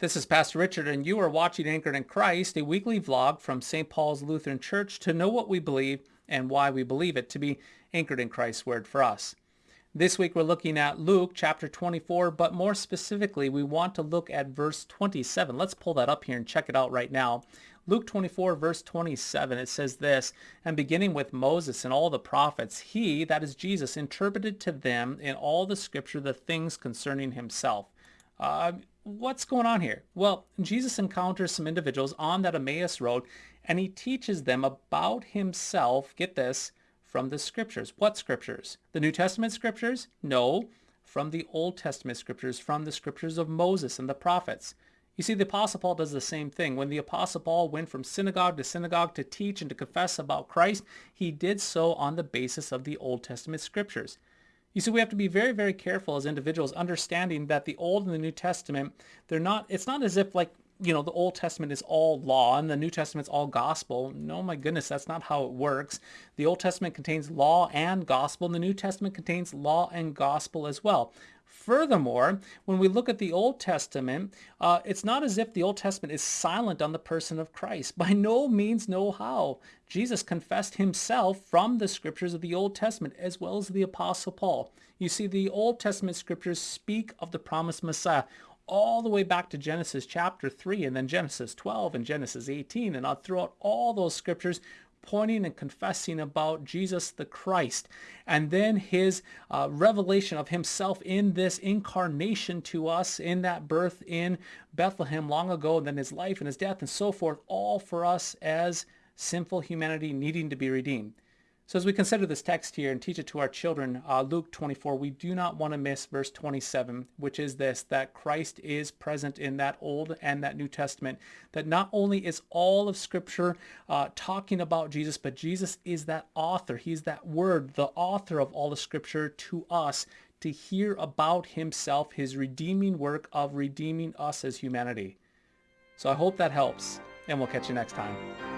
This is Pastor Richard, and you are watching Anchored in Christ, a weekly vlog from St. Paul's Lutheran Church to know what we believe and why we believe it to be anchored in Christ's word for us. This week we're looking at Luke chapter 24, but more specifically, we want to look at verse 27. Let's pull that up here and check it out right now. Luke 24, verse 27, it says this, And beginning with Moses and all the prophets, he, that is Jesus, interpreted to them in all the scripture the things concerning himself. Uh, what's going on here? Well, Jesus encounters some individuals on that Emmaus road and he teaches them about himself, get this, from the scriptures. What scriptures? The New Testament scriptures? No, from the Old Testament scriptures, from the scriptures of Moses and the prophets. You see, the Apostle Paul does the same thing. When the Apostle Paul went from synagogue to synagogue to teach and to confess about Christ, he did so on the basis of the Old Testament scriptures. You see, we have to be very, very careful as individuals, understanding that the Old and the New Testament, they're not, it's not as if like, you know, the Old Testament is all law and the New Testament's all gospel. No, my goodness, that's not how it works. The Old Testament contains law and gospel, and the New Testament contains law and gospel as well. Furthermore, when we look at the Old Testament, uh, it's not as if the Old Testament is silent on the person of Christ. By no means, no how. Jesus confessed himself from the scriptures of the Old Testament as well as the Apostle Paul. You see, the Old Testament scriptures speak of the promised Messiah all the way back to Genesis chapter 3 and then Genesis 12 and Genesis 18 and throughout all those scriptures pointing and confessing about Jesus the Christ and then his uh, revelation of himself in this incarnation to us in that birth in Bethlehem long ago and then his life and his death and so forth all for us as sinful humanity needing to be redeemed. So as we consider this text here and teach it to our children, uh, Luke 24, we do not want to miss verse 27, which is this, that Christ is present in that Old and that New Testament, that not only is all of Scripture uh, talking about Jesus, but Jesus is that author. He's that word, the author of all the Scripture to us to hear about himself, his redeeming work of redeeming us as humanity. So I hope that helps, and we'll catch you next time.